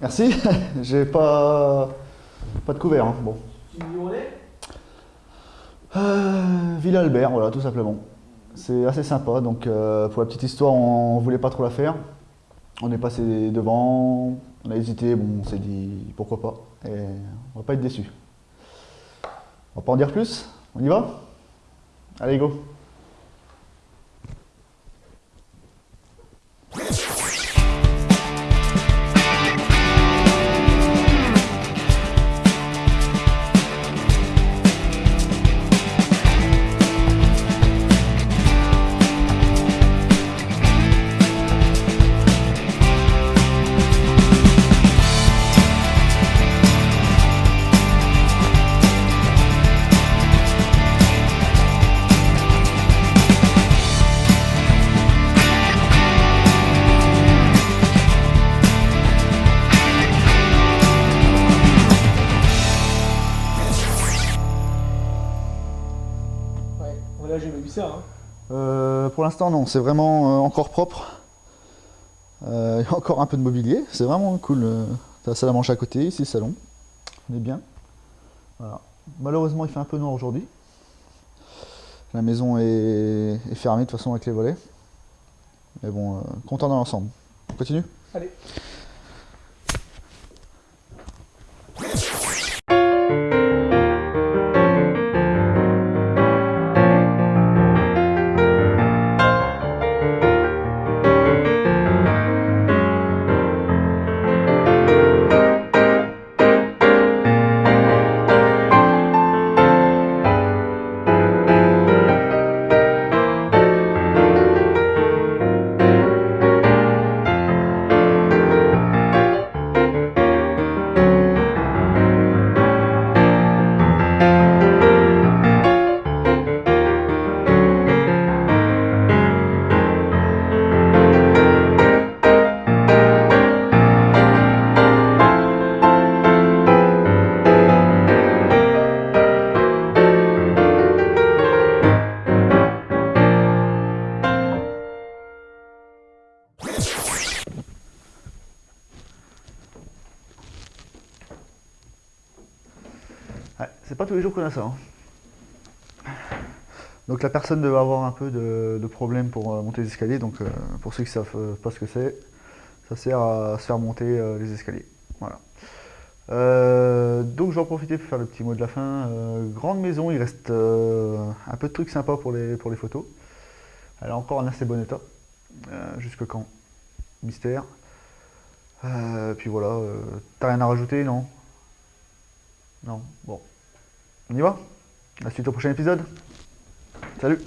Merci. J'ai pas pas de couvert. hein. Bon. Euh, Villa Albert, voilà, tout simplement. C'est assez sympa. Donc, euh, pour la petite histoire, on voulait pas trop la faire. On est passé devant, on a hésité. Bon, on s'est dit pourquoi pas. Et on va pas être déçus. On va pas en dire plus? On y va? Allez, go. Voilà, j'ai même vu ça. Hein. Euh, pour l'instant, non, c'est vraiment euh, encore propre. Il y a encore un peu de mobilier, c'est vraiment cool. euh, T'as la salle à manger à côté, ici le salon. On est bien. Voilà. Malheureusement, il fait un peu noir aujourd'hui. La maison est, est fermée de toute façon avec les volets. Mais bon, euh, content dans l'ensemble. On continue? Allez. C'est pas tous les jours qu'on a ça. hein. Donc la personne devait avoir un peu de, problème pour euh, monter les escaliers. Donc euh, pour ceux qui ne savent euh, pas ce que c'est, ça sert à se faire monter les escaliers. Voilà. Donc je vais en profiter pour faire le petit mot de la fin. Grande maison, il reste un peu de trucs sympas pour les, pour les photos. Elle est encore en assez bon état. Jusque quand? Mystère. Puis voilà, t'as rien à rajouter, non? Non? Bon. On y va? La suite au prochain épisode. Salut